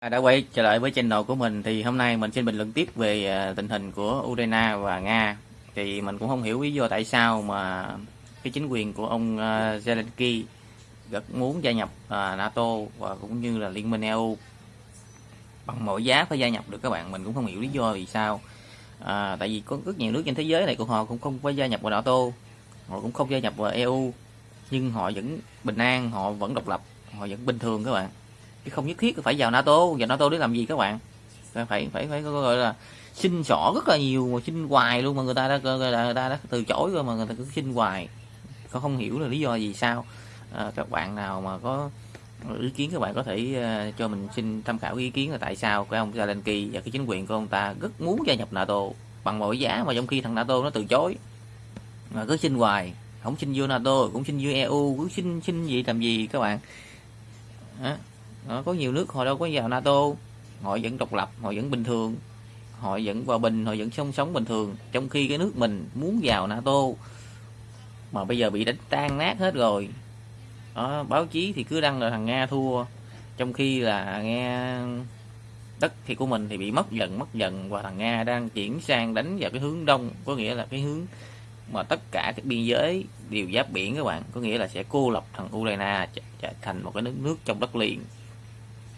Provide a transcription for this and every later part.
À, đã quay trở lại với channel của mình thì hôm nay mình xin bình luận tiếp về à, tình hình của Ukraine và Nga. Thì mình cũng không hiểu lý do tại sao mà cái chính quyền của ông à, Zelensky rất muốn gia nhập NATO và cũng như là Liên minh EU bằng mọi giá phải gia nhập được các bạn mình cũng không hiểu lý do vì sao. À, tại vì có rất nhiều nước trên thế giới này của họ cũng không phải gia nhập vào NATO họ cũng không gia nhập vào EU nhưng họ vẫn bình an họ vẫn độc lập họ vẫn bình thường các bạn chứ không nhất thiết phải vào NATO. Vào NATO để làm gì các bạn? Phải phải phải, phải gọi là xin xỏ rất là nhiều mà xin hoài luôn mà người ta đã người ta, đã từ chối rồi mà người ta cứ xin hoài. Có không hiểu là lý do gì sao. À, các bạn nào mà có ý kiến các bạn có thể uh, cho mình xin tham khảo ý kiến là tại sao cái ông Zelensky và cái chính quyền của ông ta rất muốn gia nhập NATO bằng mọi giá mà trong khi thằng NATO nó từ chối. Mà cứ xin hoài không xin vô NATO cũng xin vô EU cứ xin xin gì làm gì các bạn? Đó. Đó, có nhiều nước họ đâu có vào NATO. Họ vẫn độc lập họ vẫn bình thường. Họ vẫn hòa bình họ vẫn sống sống bình thường. Trong khi cái nước mình muốn vào NATO mà bây giờ bị đánh tan nát hết rồi. Đó, báo chí thì cứ đăng là thằng Nga thua. Trong khi là nghe đất thì của mình thì bị mất dần mất dần. Và thằng Nga đang chuyển sang đánh vào cái hướng đông có nghĩa là cái hướng mà tất cả các biên giới đều giáp biển các bạn. Có nghĩa là sẽ cô lập thằng Ukraine trở thành một cái nước nước trong đất liền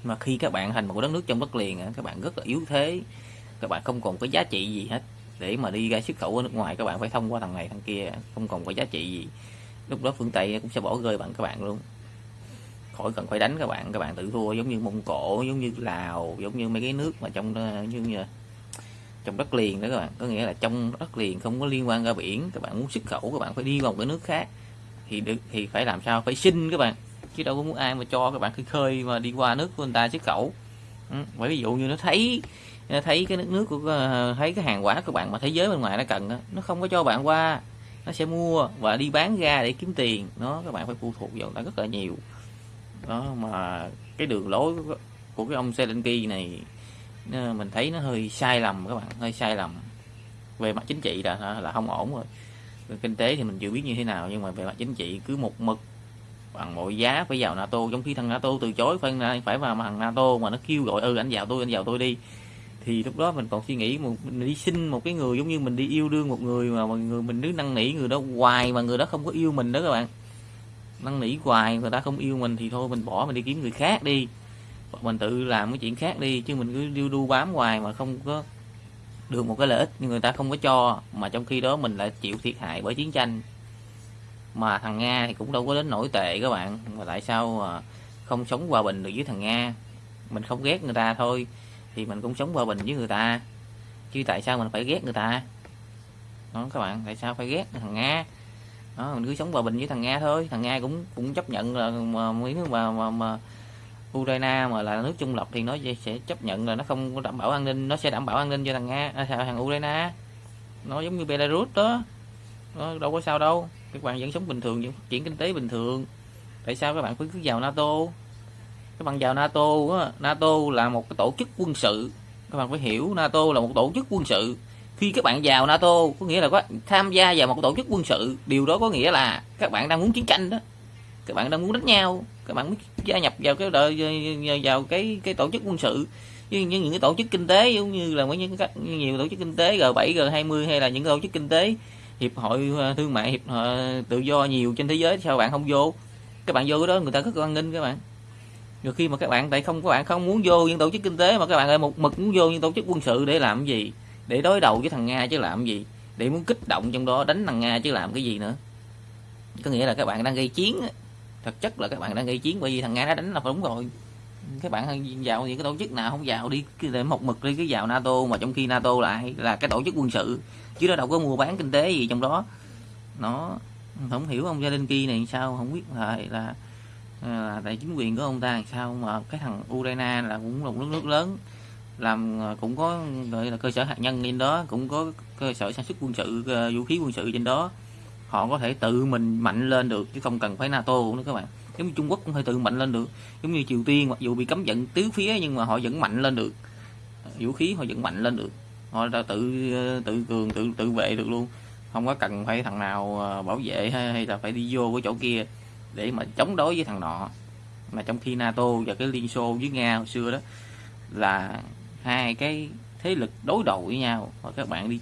mà khi các bạn thành một đất nước trong đất liền các bạn rất là yếu thế. Các bạn không còn có giá trị gì hết. Để mà đi ra xuất khẩu ở nước ngoài các bạn phải thông qua thằng này thằng kia. Không còn có giá trị gì. Lúc đó phương tây cũng sẽ bỏ rơi bạn các bạn luôn. Khỏi cần phải đánh các bạn. Các bạn tự thua giống như mông cổ giống như lào giống như mấy cái nước mà trong ờ, như, như trong đất liền đó các bạn. Có nghĩa là trong đất liền không có liên quan ra biển. Các bạn muốn xuất khẩu các bạn phải đi vào cái nước khác. Thì được thì phải làm sao? Phải xin các bạn chứ đâu có muốn ai mà cho các bạn khơi khơi mà đi qua nước của người ta xuất khẩu ừ, bởi ví dụ như nó thấy nó thấy cái nước nước của ờ, thấy cái hàng quả các bạn mà thế giới bên ngoài nó cần nó không có cho bạn qua nó sẽ mua và đi bán ra để kiếm tiền. Nó các bạn phải phụ thuộc vào nó rất là nhiều. Đó mà cái đường lối của cái ông Zelensky này mình thấy nó hơi sai lầm các bạn hơi sai lầm. Về mặt chính trị là là không ổn rồi. Kinh tế thì mình chưa biết như thế nào nhưng mà về mặt chính trị cứ một mực bằng mọi giá phải vào NATO trong khi thằng NATO từ chối, phải phải vào thằng NATO mà nó kêu gọi ừ anh vào tôi, anh vào tôi đi. Thì lúc đó mình còn suy nghĩ một mình đi xin một cái người giống như mình đi yêu đương một người mà mọi người mình cứ năn nỉ người đó hoài mà người đó không có yêu mình đó các bạn. Năn nỉ hoài, người ta không yêu mình thì thôi, mình bỏ, mình đi kiếm người khác đi. Mình tự làm cái chuyện khác đi, chứ mình cứ điêu đu bám hoài mà không có được một cái lợi ích, nhưng người ta không có cho, mà trong khi đó mình lại chịu thiệt hại bởi chiến tranh mà thằng Nga thì cũng đâu có đến nổi tệ các bạn. Mà tại sao mà không sống hòa bình được với thằng Nga? Mình không ghét người ta thôi thì mình cũng sống hòa bình với người ta. Chứ tại sao mình phải ghét người ta? Đó các bạn tại sao phải ghét thằng Nga? Đó mình cứ sống hòa bình với thằng Nga thôi. Thằng Nga cũng cũng chấp nhận là mà mấy nước mà, mà, mà Ukraine mà là nước trung lập thì nó sẽ chấp nhận là nó không có đảm bảo an ninh nó sẽ đảm bảo an ninh cho thằng Nga à, thằng Ukraine? Nó giống như Belarus đó. Nó đâu có sao đâu các bạn vẫn sống bình thường vẫn phát triển kinh tế bình thường. Tại sao các bạn phải cứ vào NATO? Các bạn vào NATO á, NATO là một cái tổ chức quân sự. Các bạn phải hiểu NATO là một tổ chức quân sự. Khi các bạn vào NATO có nghĩa là có tham gia vào một tổ chức quân sự. Điều đó có nghĩa là các bạn đang muốn chiến tranh đó. Các bạn đang muốn đánh nhau. Các bạn muốn gia nhập vào cái đợi vào cái cái tổ chức quân sự. Như, như những cái tổ chức kinh tế giống như là những các nhiều tổ chức kinh tế G7 G20 hay là những tổ chức kinh tế hiệp hội ờ, thương mại hiệp hội tự do nhiều trên thế giới, sao bạn không vô? Các bạn vô đó, người ta rất quan nghênh các bạn. Rồi khi mà các bạn, tại không, các bạn không muốn vô những tổ chức kinh tế mà các bạn lại một mực muốn vô những tổ chức quân sự để làm gì? Để đối đầu với thằng nga chứ làm gì? Để muốn kích động trong đó, đánh thằng nga chứ làm cái gì nữa? Có nghĩa là các bạn đang gây chiến thực chất là các bạn đang gây chiến bởi vì thằng nga nó đánh là đúng rồi các bạn vào những cái tổ chức nào không vào đi để một mực đi, cái vào nato, mà trong khi nato lại là cái tổ chức quân sự. Chứ nó đâu có mua bán kinh tế gì trong đó. Nó không hiểu ông gia đình kia này sao, không biết là là à, là tại chính quyền của ông ta sao mà cái thằng Ukraine là cũng là một nước nước lớn. Làm à, cũng có, gọi là cơ sở hạt nhân trên đó, cũng có cơ sở sản xuất quân sự vũ khí quân sự trên đó. Họ có thể tự mình mạnh lên được, chứ không cần phải NATO nữa các bạn giống như Trung Quốc cũng phải tự mạnh lên được. Giống như Triều Tiên mặc dù bị cấm vận tứ phía nhưng mà họ vẫn mạnh lên được. Vũ khí họ vẫn mạnh lên được. Họ đã tự tự cường tự tự vệ được luôn. Không có cần phải thằng nào ờ, bảo vệ hay, hay là phải đi vô cái chỗ kia để mà chống đối với thằng nọ. Mà trong khi NATO và cái Liên Xô với Nga hồi xưa đó là hai cái thế lực đối đầu với nhau. Và các bạn đi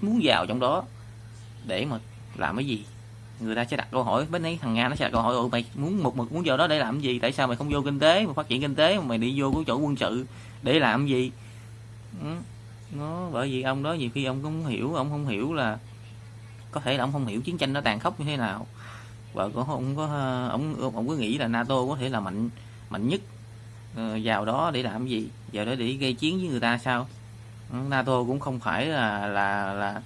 muốn vào trong đó để mà làm cái gì? Người ta sẽ đặt câu hỏi bên ấy thằng nga nó sẽ đặt câu hỏi, ủa, mày muốn một mực muốn vào đó để làm gì? Tại sao mày không vô kinh tế mà phát triển kinh tế, mà mày đi vô cái chỗ quân sự để làm gì? Ừ. nó, bởi vì ông đó nhiều khi ông cũng hiểu, ông không hiểu là có thể là ông không hiểu chiến tranh nó tàn khốc như thế nào. Và cũng không có, ông ông cứ nghĩ là NATO có thể là mạnh mạnh nhất ờ, vào đó để làm gì, vào đó để gây chiến với người ta sao? Ừ, NATO cũng không phải là là là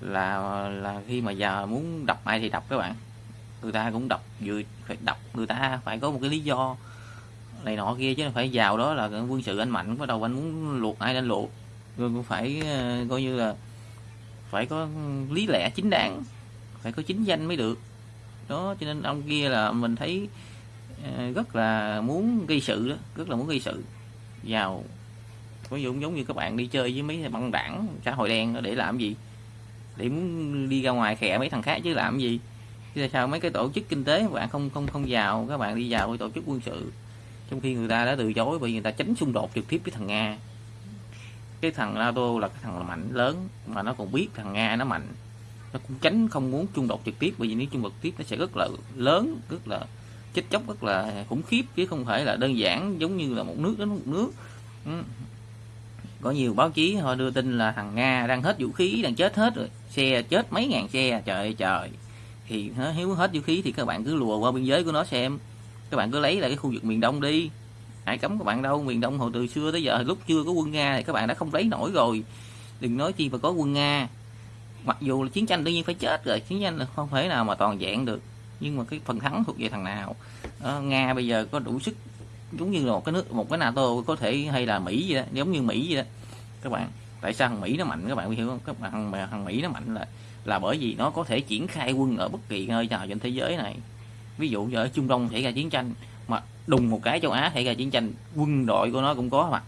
là là khi mà giờ muốn đọc ai thì đọc các bạn. Người ta cũng đọc vừa phải đọc, người ta phải có một cái lý do này nọ kia chứ phải vào đó là quân sự anh mạnh bắt đầu anh muốn luộc, ai lên luộc. Rồi cũng phải ờ, coi như là phải có lý lẽ chính đáng, phải có chính danh mới được. Đó, cho nên ông kia là mình thấy ờ, rất là muốn gây sự đó, rất là muốn gây sự. Vào có giống giống như các bạn đi chơi với mấy băng đảng, xã hội đen để làm gì? Để muốn đi ra ngoài khẽ mấy thằng khác chứ làm gì? Chứ sao mấy cái tổ chức kinh tế các bạn không không không vào, các bạn đi vào cái tổ chức quân sự. Trong khi người ta đã từ chối bởi vì người ta tránh xung đột trực tiếp với thằng nga. Cái thằng NATO là cái thằng là mạnh lớn, mà nó còn biết thằng nga nó mạnh. Nó cũng tránh không muốn xung đột trực tiếp, bởi vì nếu xung đột trực tiếp nó sẽ rất là lớn, rất là chết chóc, rất là khủng khiếp, chứ không phải là đơn giản giống như là một nước đến một nước. Ừ có nhiều báo chí họ đưa tin là thằng nga đang hết vũ khí đang chết hết rồi. Xe chết mấy ngàn xe trời ơi trời. Thì nếu hết vũ khí thì các bạn cứ lùa qua biên giới của nó xem. Các bạn cứ lấy lại cái khu vực miền đông đi. Hãy cấm các bạn đâu miền đông hồi từ xưa tới giờ lúc chưa có quân nga thì các bạn đã không lấy nổi rồi. Đừng nói chi mà có quân nga. Mặc dù là chiến tranh đương nhiên phải chết rồi chiến tranh là không thể nào mà toàn dạng được. Nhưng mà cái phần thắng thuộc về thằng nào? À, nga bây giờ có đủ sức giống như là một cái nước một cái nato có thể hay là mỹ vậy đó giống như mỹ vậy đó. Các bạn tại sao thằng mỹ nó mạnh? Các bạn hiểu không? Các bạn thằng, thằng mỹ nó mạnh là là bởi vì nó có thể triển khai quân ở bất kỳ nơi nào trên thế giới này. Ví dụ như ở trung đông xảy ra chiến tranh mà đùng một cái châu á xảy ra chiến tranh quân đội của nó cũng có mặt.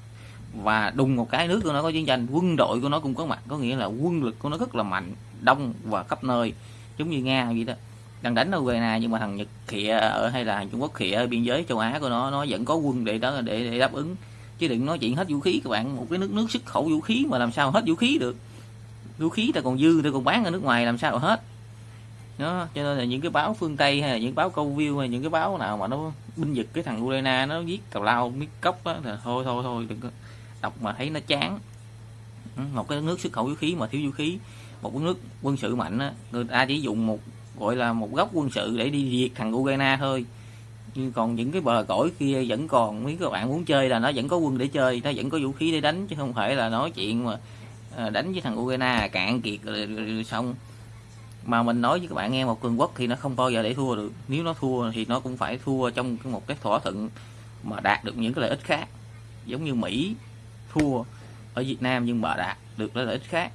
Và đùng một cái nước của nó có chiến tranh quân đội của nó cũng có mặt. Có nghĩa là quân lực của nó rất là mạnh đông và khắp nơi giống như nga vậy đó đang đánh ở Ukraine nhưng mà thằng Nhật khịa ở hay là Trung Quốc khịa ở biên giới châu Á của nó nó vẫn có quân để đó để, để đáp ứng. Chứ đừng nói chuyện hết vũ khí các bạn một cái nước nước xuất khẩu vũ khí mà làm sao hết vũ khí được. Vũ khí ta còn dư ta còn bán ở nước ngoài làm sao hết. Đó cho nên là những cái báo phương tây hay là những báo câu view hay những cái báo nào mà nó binh vực cái thằng Ukraine nó viết cào lao miết cốc đó thì thôi thôi thôi đừng có đọc mà thấy nó chán. Ừ, một cái nước xuất khẩu vũ khí mà thiếu vũ khí một cái nước quân sự mạnh á người ta chỉ dùng một gọi là một góc quân sự để đi diệt thằng Ukraine thôi. Nhưng còn những cái bờ cõi kia vẫn còn, mấy các bạn muốn chơi là nó vẫn có quân để chơi, nó vẫn có vũ khí để đánh, chứ không phải là nói chuyện mà à, đánh với thằng Ukraine à, cạn kiệt rồi xong. Mà mình nói với các bạn nghe, một cường quốc thì nó không bao giờ để thua được. Nếu nó thua thì nó cũng phải thua trong một cái thỏa thuận mà đạt được những cái lợi ích khác. Giống như Mỹ thua ở Việt Nam nhưng mà đạt được lợi ích khác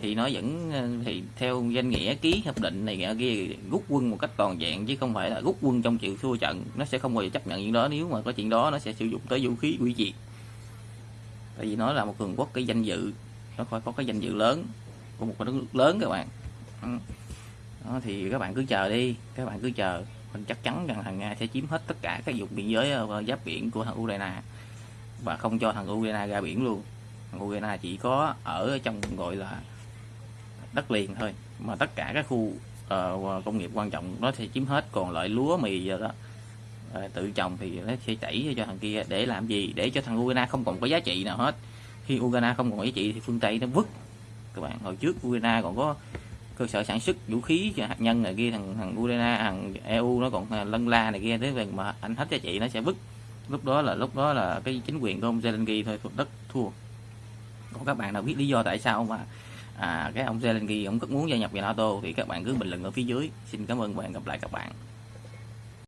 thì nó vẫn ờ, thì theo danh nghĩa ký hiệp định này kia rút quân một cách toàn diện chứ không phải là rút quân trong chịu thua trận. Nó sẽ không bao giờ chấp nhận chuyện đó nếu mà có chuyện đó nó sẽ sử dụng tới vũ khí hủy diệt tại vì nó là một cường quốc cái danh dự nó phải có cái danh dự lớn của một cái nước lớn các bạn. Ừ. Đó, thì các bạn cứ chờ đi các bạn cứ chờ. Mình chắc chắn rằng thằng nga sẽ chiếm hết tất cả các vùng biên giới ờ, giáp biển của thằng ukraine và không cho thằng ukraine ra biển luôn. Thằng ukraine chỉ có ở trong gọi là đất liền thôi. Mà tất cả các khu uh, công nghiệp quan trọng nó sẽ chiếm hết. Còn lại lúa mì giờ đó uh, tự trồng thì nó sẽ chảy cho thằng kia. Để làm gì? Để cho thằng Ukraine không còn có giá trị nào hết. Khi Ukraine không còn giá trị thì phương Tây nó vứt. Các bạn hồi trước Ukraine còn có cơ sở sản xuất vũ khí hạt nhân này kia thằng thằng Ukraine thằng EU nó còn lân la này kia. Thế về mà anh hết giá trị nó sẽ vứt. Lúc đó là lúc đó là cái chính quyền của ông Zelensky thôi đất thua. Còn các bạn nào biết lý do tại sao mà à, cái ông Zelensky ông rất muốn gia nhập vào NATO thì các bạn cứ bình luận ở phía dưới. Xin cảm ơn bạn gặp lại các bạn.